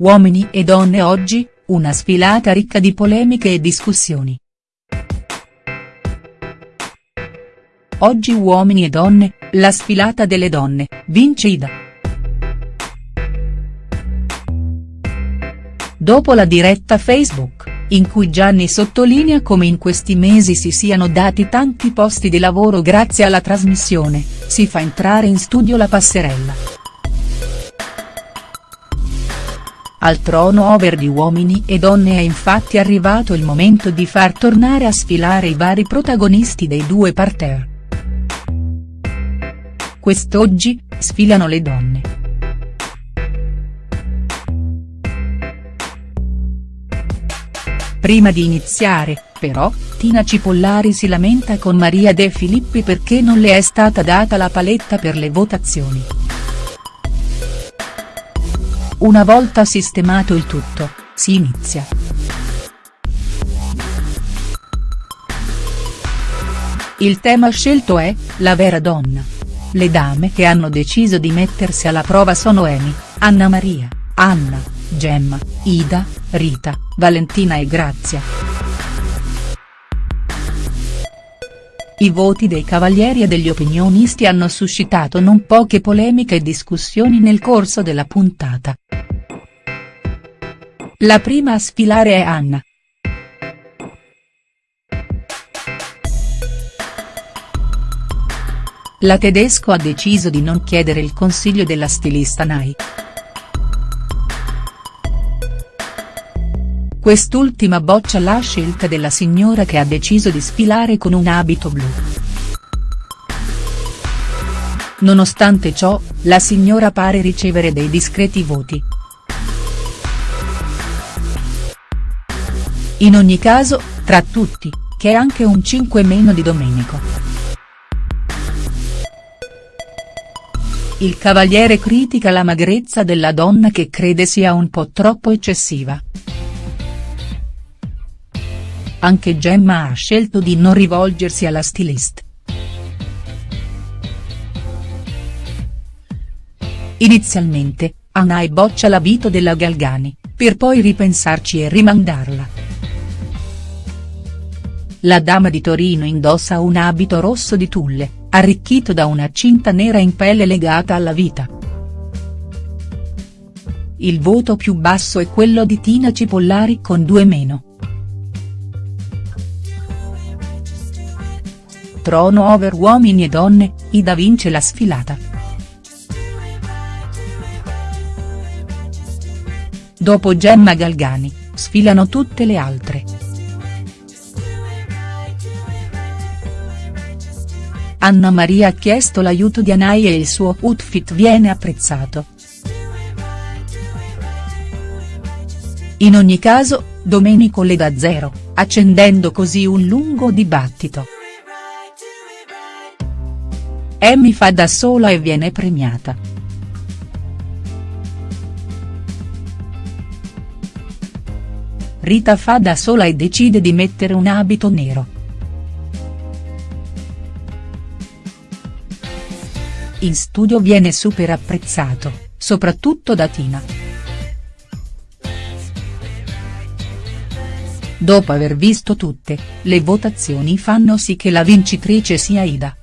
Uomini e donne oggi, una sfilata ricca di polemiche e discussioni. Oggi Uomini e donne, la sfilata delle donne, vince Ida. Dopo la diretta Facebook, in cui Gianni sottolinea come in questi mesi si siano dati tanti posti di lavoro grazie alla trasmissione, si fa entrare in studio la passerella. Al trono over di Uomini e Donne è infatti arrivato il momento di far tornare a sfilare i vari protagonisti dei due parterre. Quest'oggi, sfilano le donne. Prima di iniziare, però, Tina Cipollari si lamenta con Maria De Filippi perché non le è stata data la paletta per le votazioni. Una volta sistemato il tutto, si inizia. Il tema scelto è, la vera donna. Le dame che hanno deciso di mettersi alla prova sono Amy, Anna Maria, Anna, Gemma, Ida, Rita, Valentina e Grazia. I voti dei cavalieri e degli opinionisti hanno suscitato non poche polemiche e discussioni nel corso della puntata. La prima a sfilare è Anna. La tedesco ha deciso di non chiedere il consiglio della stilista Nai. Quest'ultima boccia la scelta della signora che ha deciso di sfilare con un abito blu. Nonostante ciò, la signora pare ricevere dei discreti voti. In ogni caso, tra tutti, che è anche un 5 meno di Domenico. Il cavaliere critica la magrezza della donna che crede sia un po' troppo eccessiva. Anche Gemma ha scelto di non rivolgersi alla stylist. Inizialmente, Anai boccia l'abito della Galgani, per poi ripensarci e rimandarla. La dama di Torino indossa un abito rosso di tulle, arricchito da una cinta nera in pelle legata alla vita. Il voto più basso è quello di Tina Cipollari con due meno. Trono over uomini e donne, Ida vince la sfilata. Dopo Gemma Galgani, sfilano tutte le altre. Anna Maria ha chiesto l'aiuto di Anai e il suo outfit viene apprezzato. In ogni caso, Domenico le dà zero, accendendo così un lungo dibattito. Amy fa da sola e viene premiata. Rita fa da sola e decide di mettere un abito nero. In studio viene super apprezzato, soprattutto da Tina. Dopo aver visto tutte, le votazioni fanno sì che la vincitrice sia Ida.